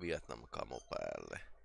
Vietnam-kamo päälle.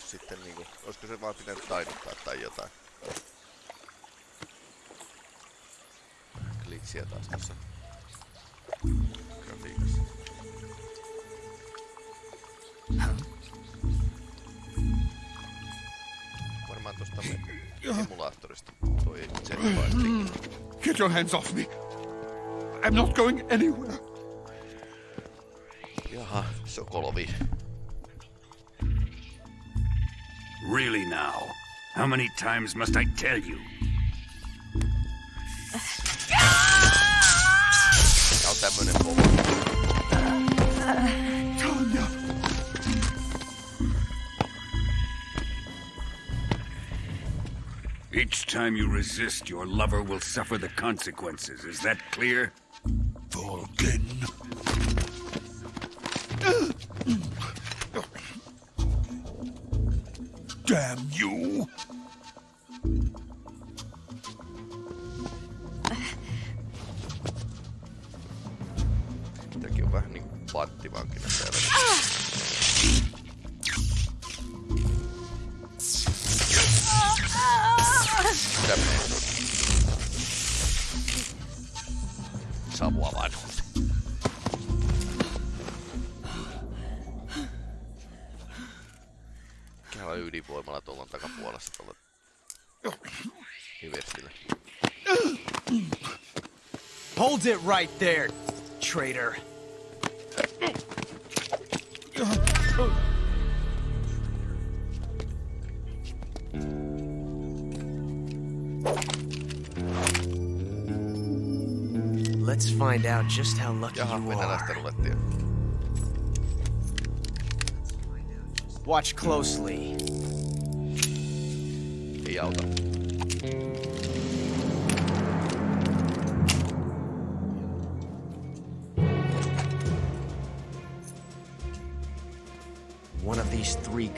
Pitänyt sitten niinku, olisiko se vaan pitänyt taiduttaa tai jotain. Kliksiä taas tässä grafiikassa. Varmaan tosta me simulaattorista toi jetpack. Get your hands off me. I'm not going anywhere. Jaha, Sokolovi. Really now? How many times must I tell you? Tanya. Each time you resist, your lover will suffer the consequences. Is that clear? Volgin. Damn you. Tämäkin on vähän niinku panttivankina Hold it right there, traitor. Let's find out just how lucky you are. Watch closely. Ei auta.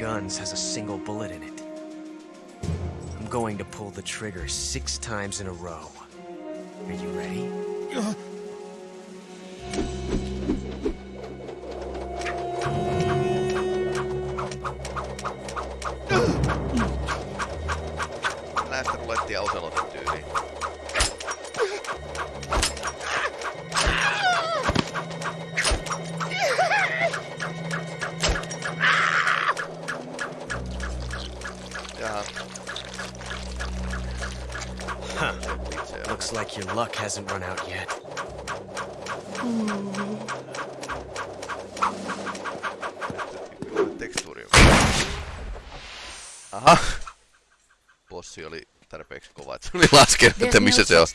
Guns has a single bullet in it. I'm going to pull the trigger six times in a row. Are you ready? Uh, hasn't run out yet. Tekstuuri. Aha. Bossi oli tarpeeksi kova, että se oli laskenut, että missä se on.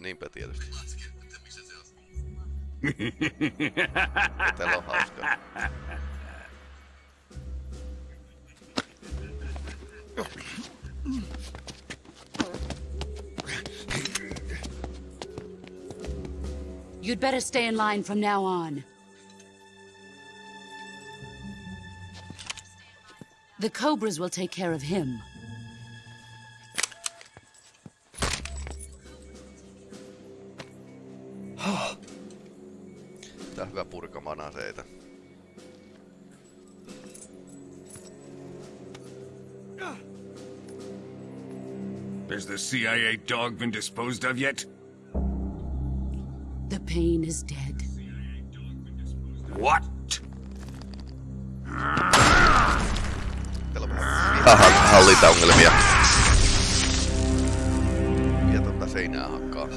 Niinpä tietysti. Täällä on hauskaa. Mm. You'd better stay in line from now on. The Cobras will take care of him. Tää on hyvä purkamaan aseita. Has the CIA dog been disposed of yet? The pain is dead. What? Täällä on vähän ha- hallintaongelmia. Ja tota seinää hakkaa.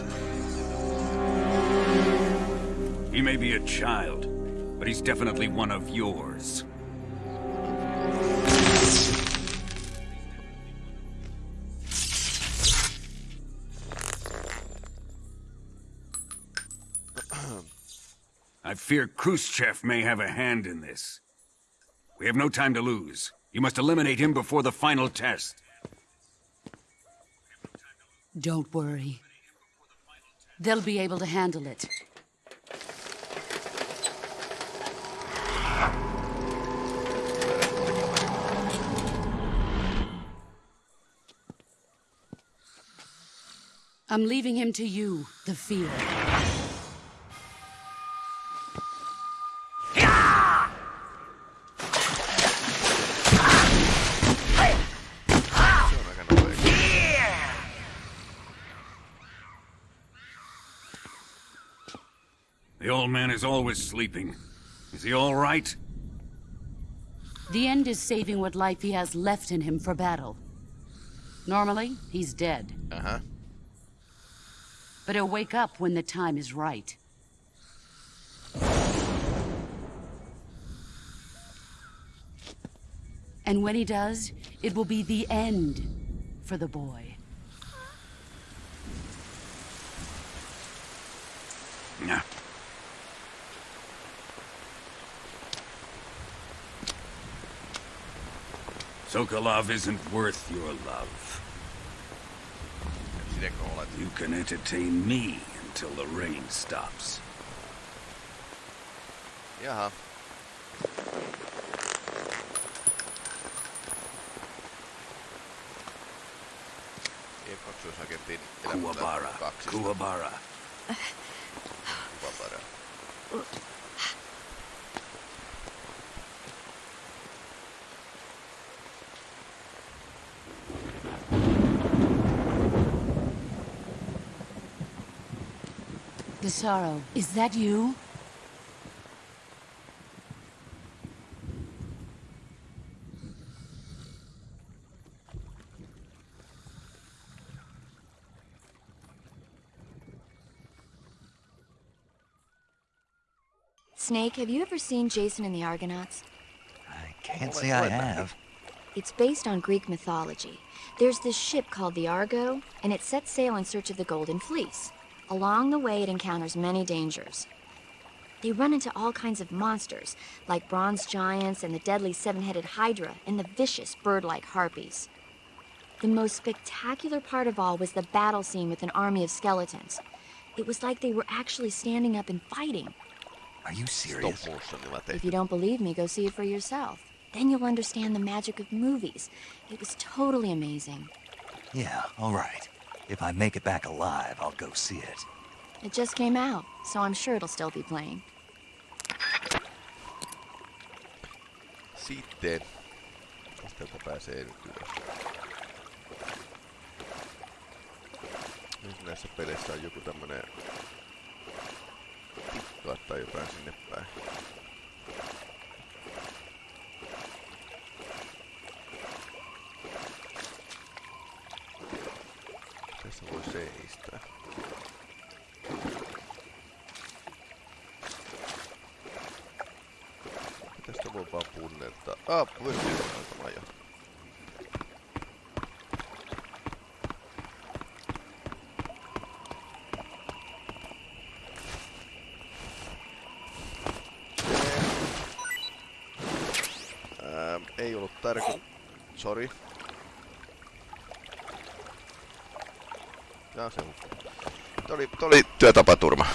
He may be a child, but he's definitely one of yours. Fear Khrushchev may have a hand in this. We have no time to lose. You must eliminate him before the final test. Don't worry. They'll be able to handle it. I'm leaving him to you, the Fear. Old man is always sleeping. Is he all right? The end is saving what life he has left in him for battle. Normally, he's dead, Uh-huh. but he'll wake up when the time is right. And when he does, it will be the end for the boy. Sokolov isn't worth your love. You can entertain me until the rain stops. Jaha. E2-agentin Kuwabara. kaksi. Kuwabara. Kuwabara. Desaro, is that you? Snake, have you ever seen Jason and the Argonauts? I can't say I have. It's based on Greek mythology. There's this ship called the Argo, and it sets sail in search of the Golden Fleece. Along the way, it encounters many dangers. They run into all kinds of monsters, like bronze giants and the deadly seven headed Hydra and the vicious bird like harpies. The most spectacular part of all was the battle scene with an army of skeletons. It was like they were actually standing up and fighting. Are you serious? If you don't believe me, go see it for yourself. Then you'll understand the magic of movies. It was totally amazing. Yeah, all right. If I make it back alive, I'll go see it. It just came out, so I'm sure it'll still be playing. Sitten. Tästä täältä pääsee nyt ylös. Nyt näissä peleissä on joku tämmönen tikka tai jotain sinne päin. tota... up, we're Come jo. ei ollut tärkeä. Sorry. Tää se hukkuu. Tää oli, oli työtapaturma.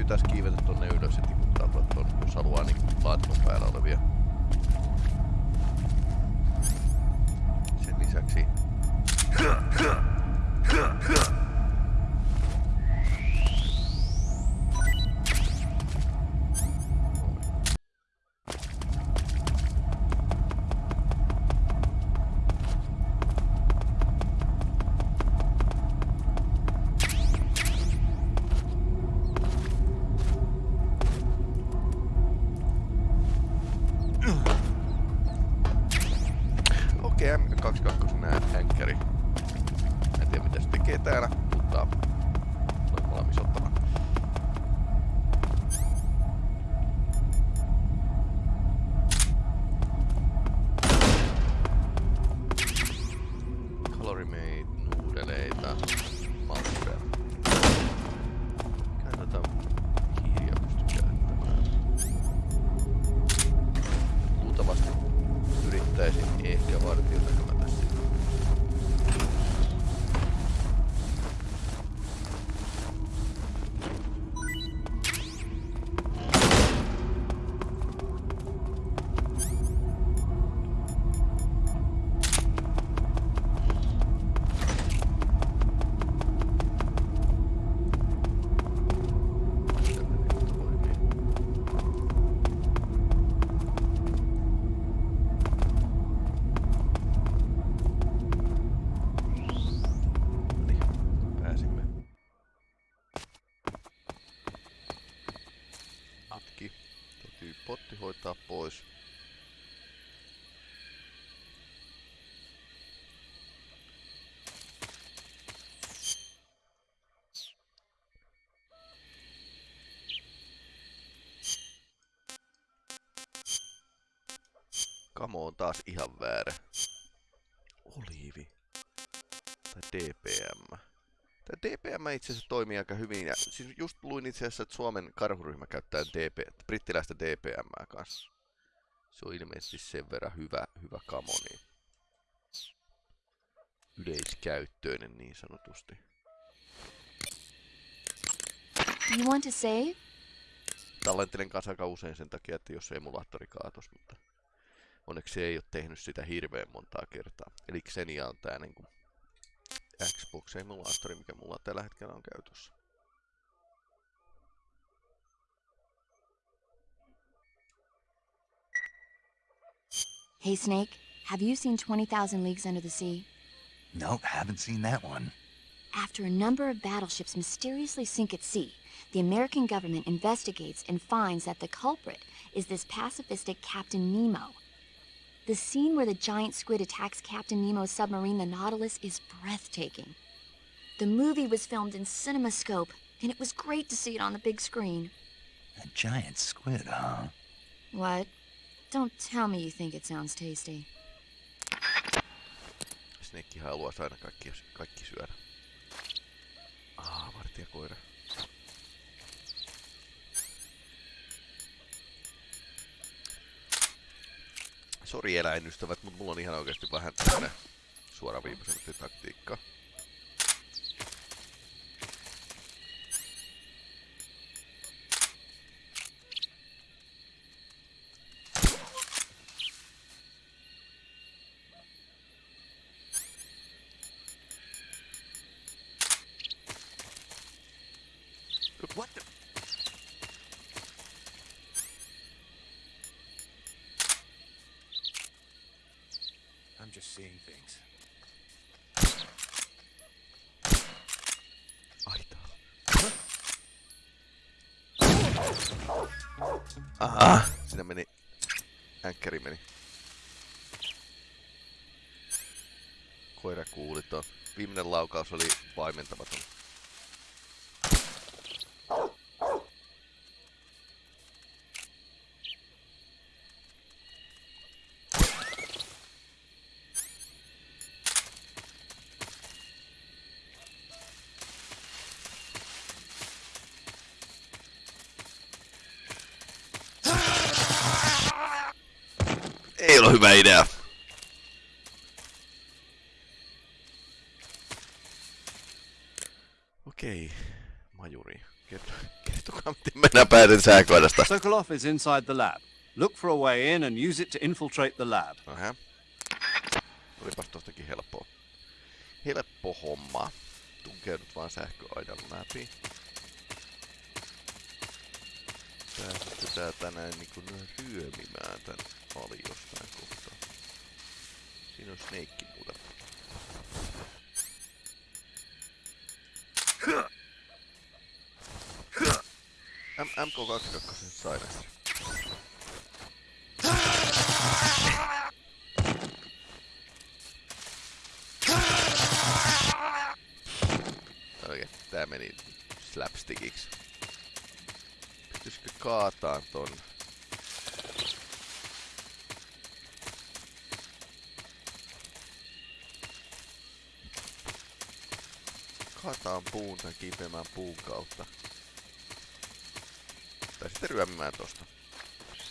täytyy tässä kiivetä tonne ylös ja tekee M22 nää hänkkäri. En tiedä mitä se tekee täällä, mutta on valmis ottamaan. Kamo on taas ihan väärä. Oliivi. Tai DPM. Tämä DPM itse asiassa toimii aika hyvin. Ja siis just luin itse asiassa, että Suomen karhuryhmä käyttää DP, brittiläistä DPM kanssa. Se on ilmeisesti sen verran hyvä, hyvä kamo, niin yleiskäyttöinen niin sanotusti. You want to save? Tallentelen kanssa aika usein sen takia, että jos emulaattori kaatos, mutta onneksi se ei ole tehnyt sitä hirveän montaa kertaa. Eli Xenia on tää niinku Xbox-emulaattori, mikä mulla tällä hetkellä on käytössä. Hey, Snake, have you seen 20,000 Leagues Under the Sea? Nope, haven't seen that one. After a number of battleships mysteriously sink at sea, the American government investigates and finds that the culprit is this pacifistic Captain Nemo. The scene where the giant squid attacks Captain Nemo's submarine, the Nautilus, is breathtaking. The movie was filmed in CinemaScope, and it was great to see it on the big screen. A giant squid, huh? What? Don't tell me you think it sounds tasty. Snake haluaisi aina kaikki, kaikki syödä. Ah, vartijakoira. Sori eläinystävät, mutta mulla on ihan oikeasti vähän tämmönen suoraviivaisempi taktiikka. What the? I'm just seeing things. Aita. Aha, siinä meni. Änkkäri meni. Koira kuuli ton. Viimeinen laukaus oli paimentamaton. Hyvä idea. Okei, majuri. Kerto, kertokaa, miten mennään päätin sääkoidasta. Sokolov is inside the lab. Look for a way in and use it to infiltrate the lab. Aha. Olipas tostakin helppoa. Helppo homma. Tunkeudut vaan sähköaidan läpi. Pääsette tänään niinku ryömimään tän ali jostain kohtaa. Siinä on Snake muuten. M MK22 sai näistä. Okei, tää meni slapstickiksi. Pystyisikö kaataan ton? Kaataan puun tän kipeämään puun kautta. Tai sitten ryömimään tosta.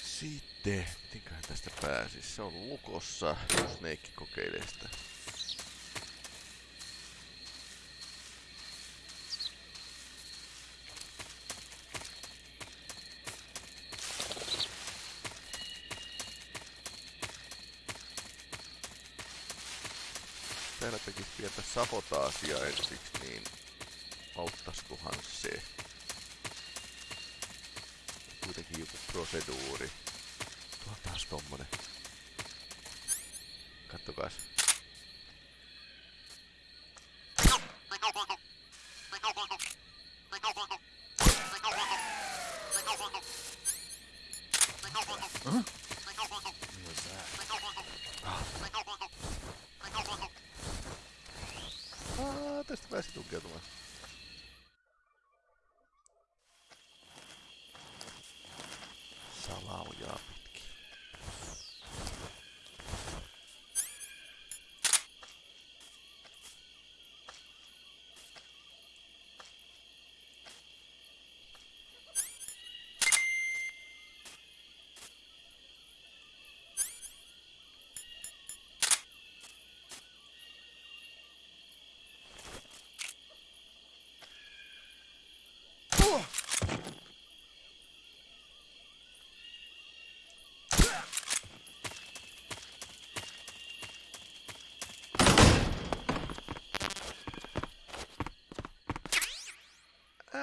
Sitten, mitenköhän tästä pääsis? Se on lukossa, jos Snake kokeilee sitä. Täällä tekis pientä sabotaasia ensiksi, niin auttaskohan se? Kuitenkin joku proseduuri. Tuo on taas tommonen. Kattokaas.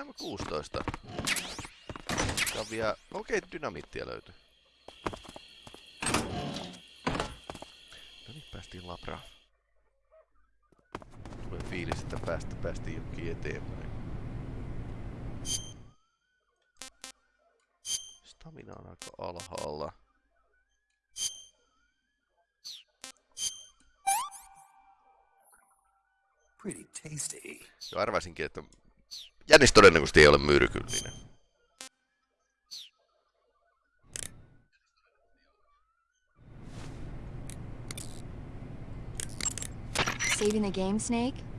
M16. Tää on vielä... Okei, dynamiittia löytyi. No niin, päästiin labraan. Tulee fiilis, että päästä, päästiin jokin eteenpäin. Stamina on aika alhaalla. Pretty tasty. Jo arvasinkin, että Jännis todennäköisesti ei ole myrkyllinen. Saving the game, Snake?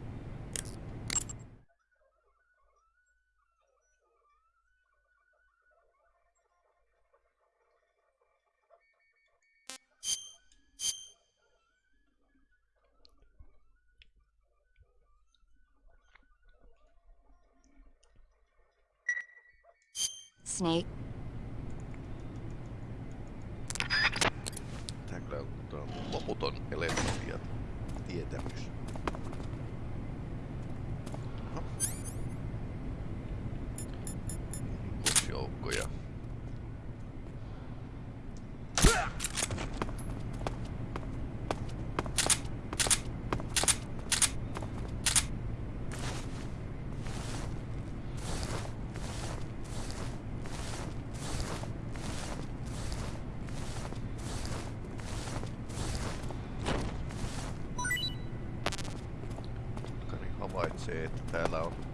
Snake, Tää kyllä on, tää on loputon elementia tietämys. Oho. Rikosjoukkoja. Kari havaitsee, että uh,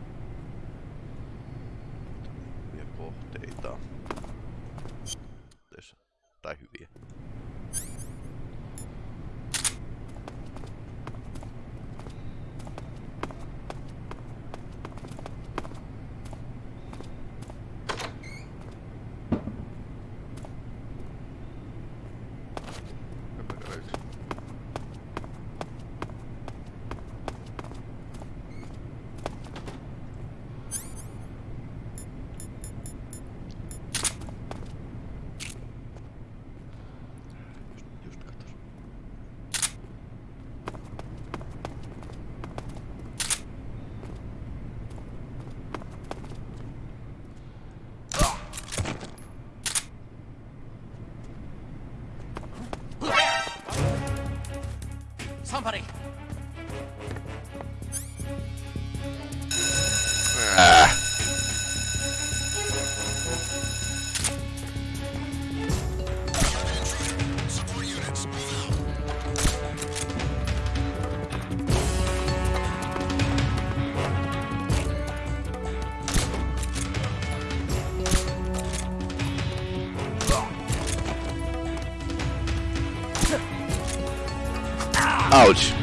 Ouch!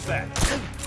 Who's that?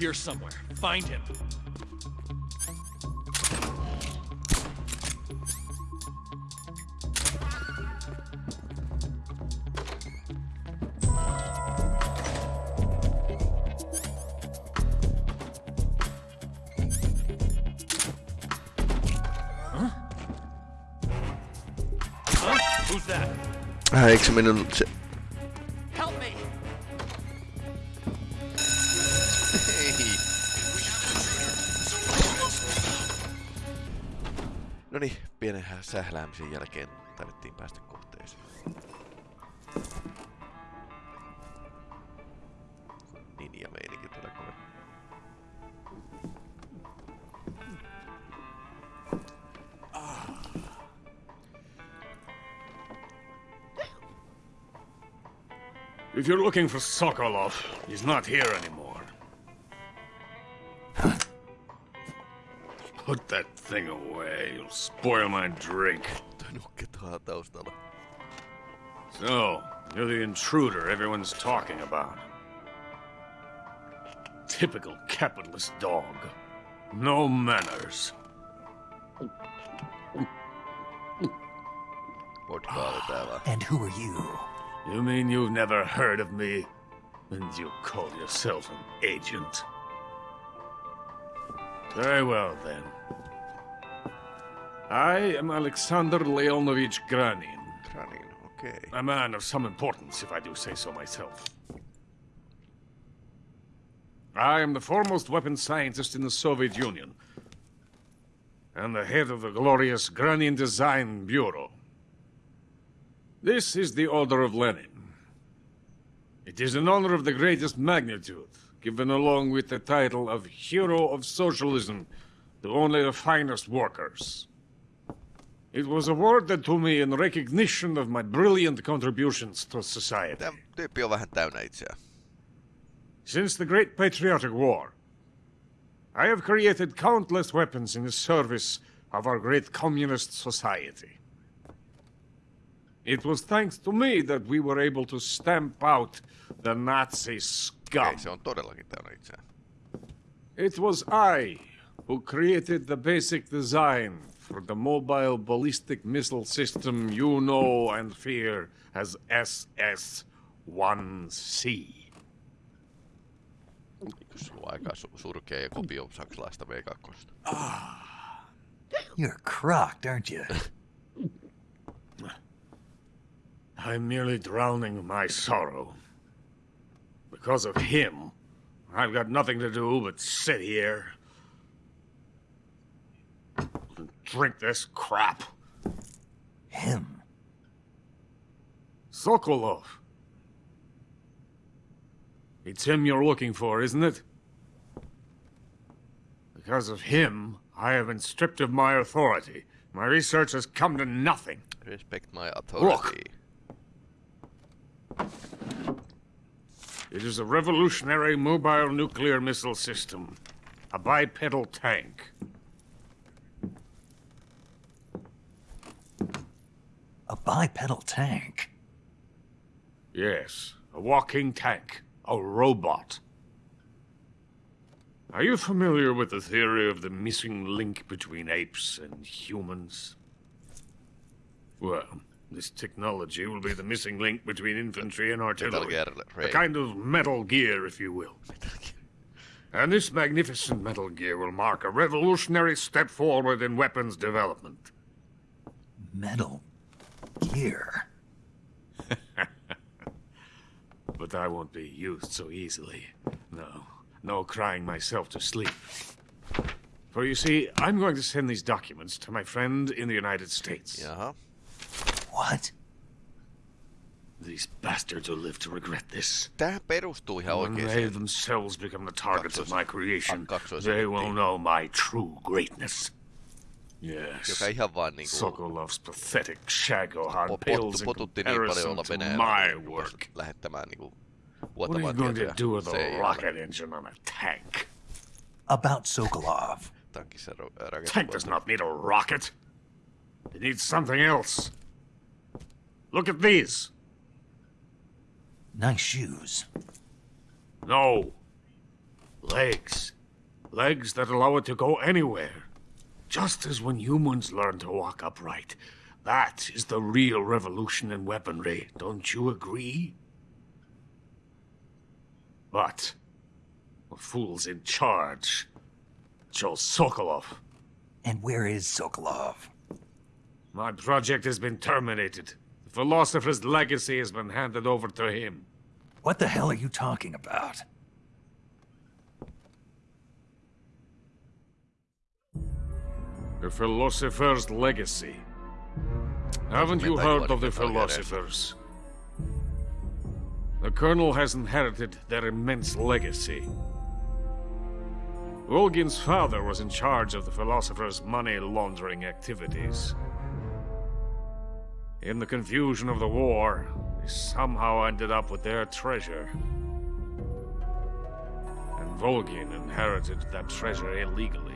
Here somewhere. Find him. Huh? Who's that? Äh, eikö se sähläämisen jälkeen päästä kohteeseen. Meininki kova. Ah. If you're looking for Sokolov, he's not here anymore. Put that thing away. You'll spoil my drink. Toi nukke tuolla taustalla. So, you're the intruder everyone's talking about. Typical capitalist dog. No manners. Vodkaa oli tää vaan. And who are you? You mean you've never heard of me? And you call yourself an agent? Very well, then. I am Alexander Leonovich Granin, Granin, okay. a man of some importance, if I do say so myself. I am the foremost weapons scientist in the Soviet Union, and the head of the glorious Granin Design Bureau. This is the Order of Lenin. It is an honor of the greatest magnitude, given along with the title of Hero of Socialism to only the finest workers. It was awarded to me in recognition of my brilliant contributions to society. Tämä tyyppi on vähän täynnä itseään. Since the Great Patriotic War, I have created countless weapons in the service of our great communist society. It was thanks to me that we were able to stamp out the Nazi scum. Okei, se on todellakin täynnä itseään. It was I who created the basic design for the mobile ballistic missile system you know and fear as SS-1C. Jos sulla on aika su- surkea kopio saksalaista V2. Ah. You're crocked, aren't you? I'm merely drowning my sorrow. Because of him, I've got nothing to do but sit here and drink this crap. Him. Sokolov. It's him you're looking for, isn't it? Because of him, I have been stripped of my authority. My research has come to nothing. Respect my authority. Look. It is a revolutionary mobile nuclear missile system. A bipedal tank. A bipedal tank. Yes, a walking tank. A robot. Are you familiar with the theory of the missing link between apes and humans? Well, this technology will be the missing link between infantry and artillery. Gear A kind of metal gear, if you will. And this magnificent metal gear will mark a revolutionary step forward in weapons development. Metal gear. But I won't be used so easily. No, no crying myself to sleep. For you see, I'm going to send these documents to my friend in the United States. Jaha. What? These bastards will live to regret this. Tää perustuu ihan When they themselves become the targets of my creation, kaksois- they will know my true greatness. Yes. Joka ihan vaan niinku Sokolov's pathetic Shagohod po- pales pottu, in potutti niin comparison to Venäjällä. my work. rupesi Lähettämään niinku What are you going to do with a rocket engine on a tank? About Sokolov. Tankissa ro- ää, raketti- Tank does not need a rocket. It needs something else. Look at these. Nice shoes. No. Legs. Legs that allow it to go anywhere. Just as when humans learn to walk upright. That is the real revolution in weaponry, don't you agree? But the fool's in charge. Joe Sokolov. And where is Sokolov? My project has been terminated. The philosopher's legacy has been handed over to him. What the hell are you talking about? The philosopher's legacy. Haven't you heard of the philosophers? The Colonel has inherited their immense legacy. Volgin's father was in charge of the philosopher's money laundering activities. In the confusion of the war, they somehow ended up with their treasure. And Volgin inherited that treasure illegally.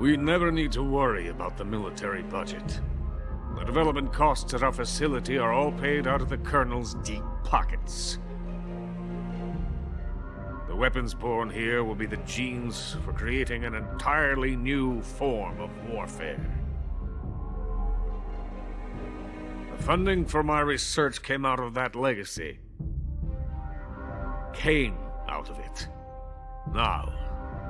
We never need to worry about the military budget. The development costs at our facility are all paid out of the Colonel's deep pockets. The weapons born here will be the genes for creating an entirely new form of warfare. The funding for my research came out of that legacy. Came out of it. Now,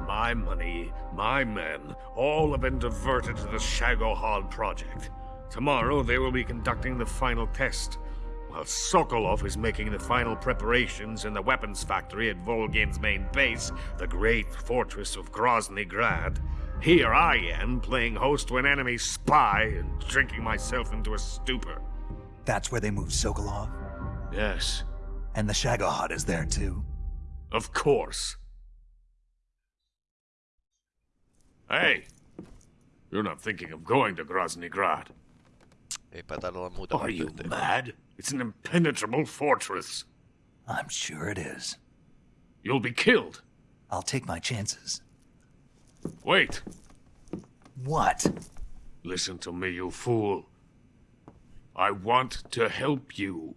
my money, my men, all have been diverted to the Shagohod project. Tomorrow they will be conducting the final test, while Sokolov is making the final preparations in the weapons factory at Volgin's main base, the great fortress of Grozny Grad. Here I am, playing host to an enemy spy and drinking myself into a stupor. That's where they moved Sokolov? Yes, And the Shagohod is there too? of course. Hey! You're not thinking of going to Grozny Grad. Eipä taida olla muuta Are you mad? It's an impenetrable fortress. I'm sure it is. You'll be killed. I'll take my chances. Wait. What? Listen to me, you fool. I want to help you.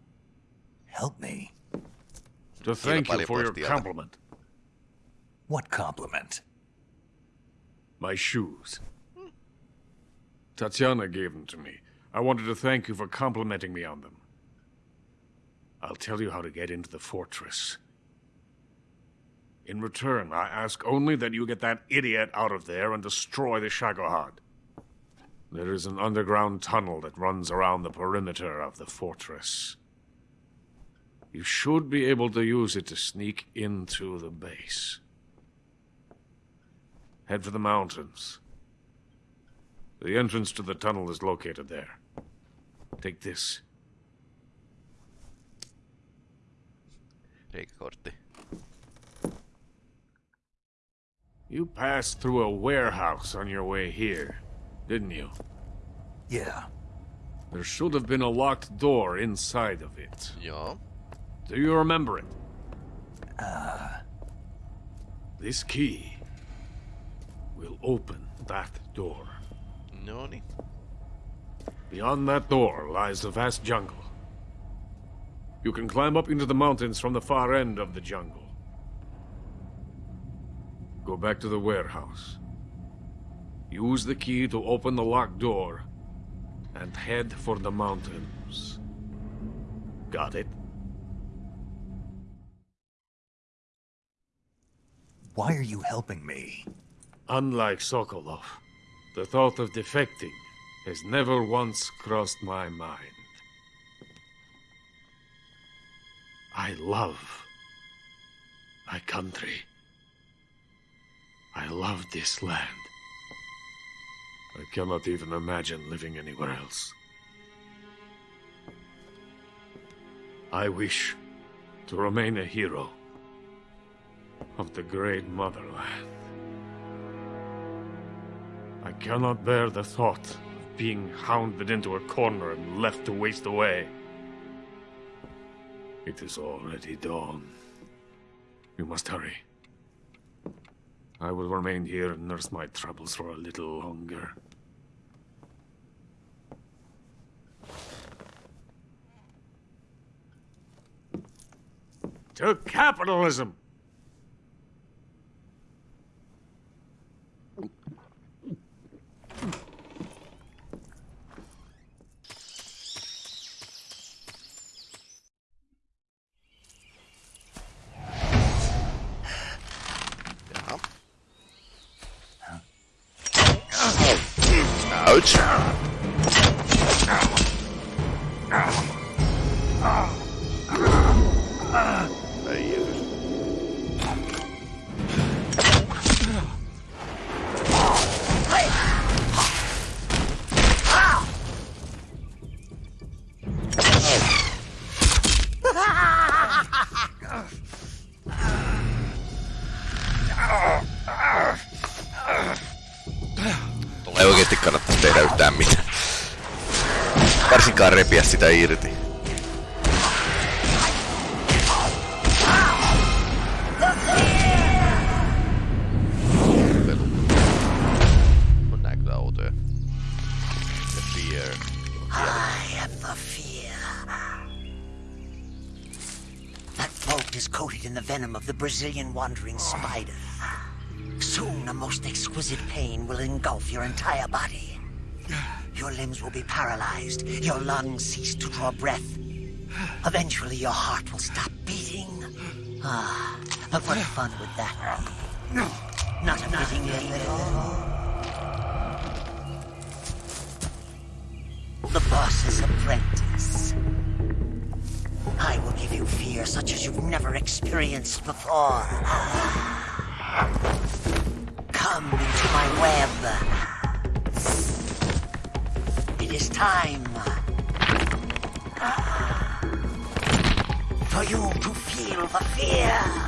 Help me? To thank you for your compliment. What compliment? My shoes. Tatiana gave them to me. I wanted to thank you for complimenting me on them. I'll tell you how to get into the fortress. In return, I ask only that you get that idiot out of there and destroy the Shagohod. There is an underground tunnel that runs around the perimeter of the fortress. You should be able to use it to sneak into the base. Head for the mountains. The entrance to the tunnel is located there. Take this. Reikäkortti. You passed through a warehouse on your way here, didn't you? Yeah. There should have been a locked door inside of it. Joo. Do you remember it? Uh. This key will open that door. Noni. Beyond that door lies the vast jungle. You can climb up into the mountains from the far end of the jungle. Go back to the warehouse. Use the key to open the locked door and head for the mountains. Got it? Why are you helping me? Unlike Sokolov, the thought of defecting has never once crossed my mind. I love my country. I love this land. I cannot even imagine living anywhere else. I wish to remain a hero of the great motherland. I cannot bear the thought of being hounded into a corner and left to waste away. It is already dawn. You must hurry. I will remain here and nurse my troubles for a little longer. To capitalism! Ouch. Sitä irti. Pelu. On nää kyllä outoja. The fear. I am the fear. That vault is coated in the venom of the Brazilian wandering spider. Soon a most exquisite pain will engulf your entire body. Will be paralyzed, your lungs cease to draw breath. Eventually your heart will stop beating. Ah, but what fun would that be? Not a fitting end. The boss's apprentice. I will give you fear such as you've never experienced before. Come into my web. It is time for you to feel the fear.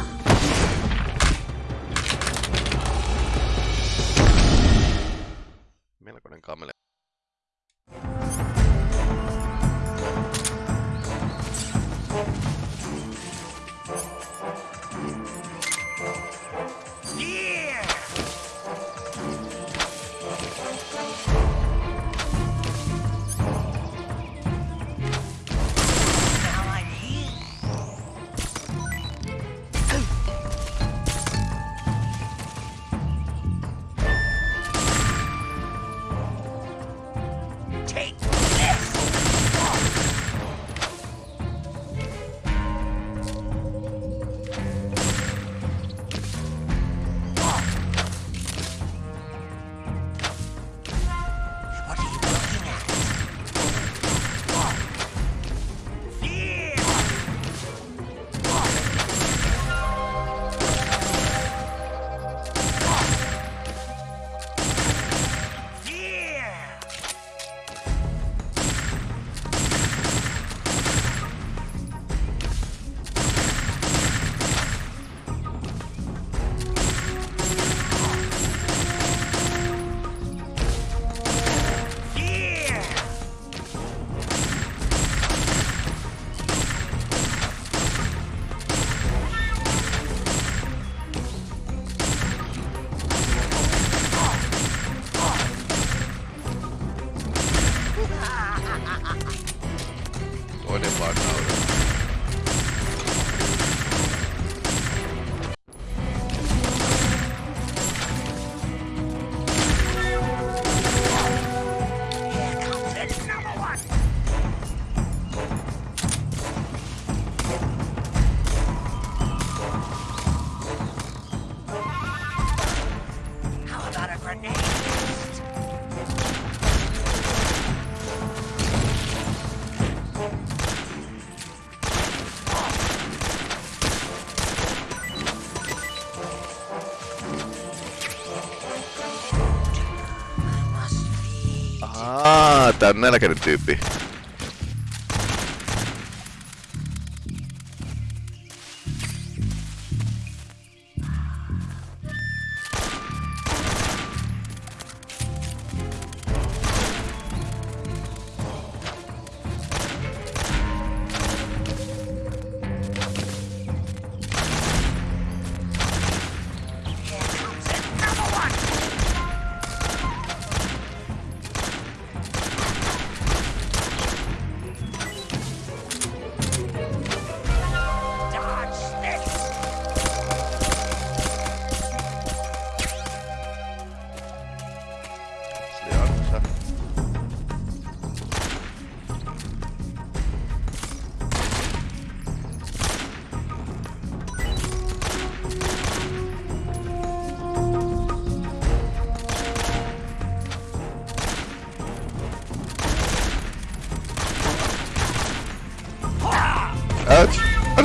Nälkäinen tyyppi.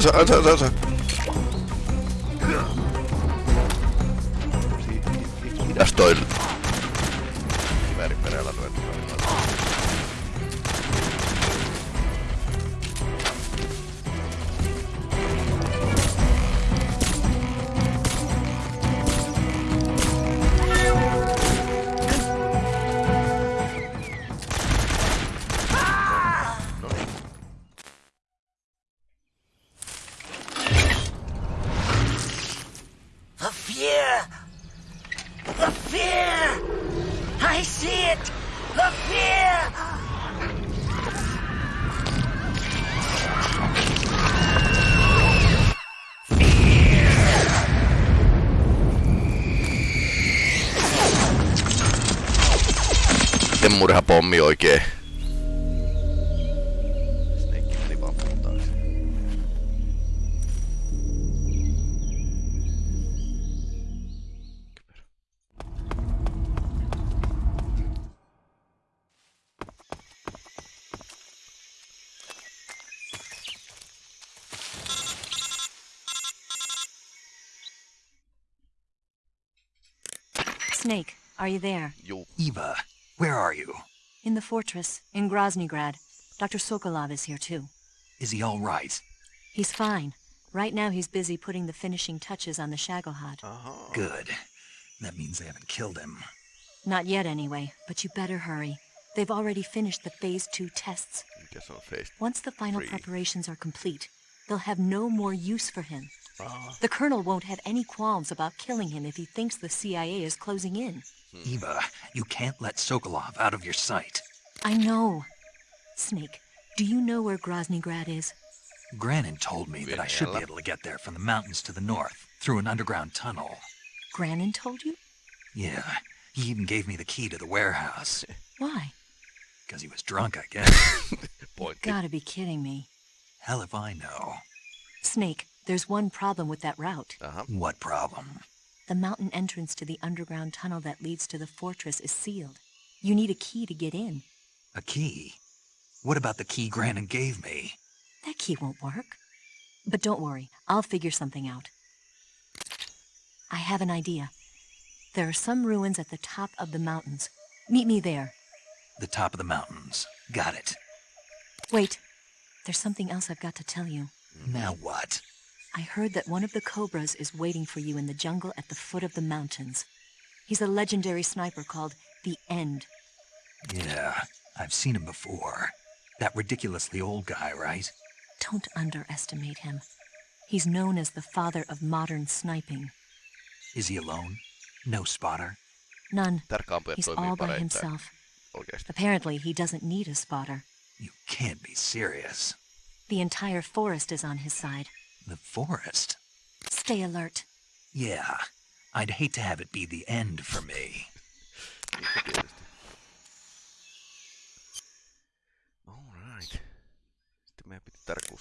Ansa, ansa, ansa, fear! I see it! The fear! Murhapommi oikein. Are you there? Juu. Eva, where are you? In the fortress, in Groznygrad. Dr. Sokolov is here too. Is he all right? He's fine. Right now he's busy putting the finishing touches on the Shagohod. Good. That means they haven't killed him. Not yet anyway, but you better hurry. They've already finished the Phase 2 tests. On face? Once the final Three. preparations are complete, they'll have no more use for him. Ah. The Colonel won't have any qualms about killing him if he thinks the CIA is closing in. Mm-hmm. Eva, you can't let Sokolov out of your sight. I know. Snake, do you know where Groznygrad is? Granin told me that I should be able to get there from the mountains to the north, through an underground tunnel. Granin told you? Yeah, he even gave me the key to the warehouse. Why? Because he was drunk, I guess. Pointti. Gotta be kidding me. Hell if I know. Snake, there's one problem with that route. Aha. What problem? The mountain entrance to the underground tunnel that leads to the fortress is sealed. You need a key to get in. A key? What about the key Granin gave me? That key won't work. But don't worry, I'll figure something out. I have an idea. There are some ruins at the top of the mountains. Meet me there. The top of the mountains. Got it. Wait, there's something else I've got to tell you. Now what? I heard that one of the Cobras is waiting for you in the jungle at the foot of the mountains. He's a legendary sniper called the End. Yeah, I've seen him before. That ridiculously old guy, right? Don't underestimate him. He's known as the father of modern sniping. Is he alone? No spotter? None. Tärkkäampujat He's toimii all by pareittain. himself. Oikeesti. Apparently, he doesn't need a spotter. You can't be serious. The entire forest is on his side. The forest? Stay alert. Yeah. I'd hate to have it be the end for me. Alright. Sitten meidän piti tarkkuus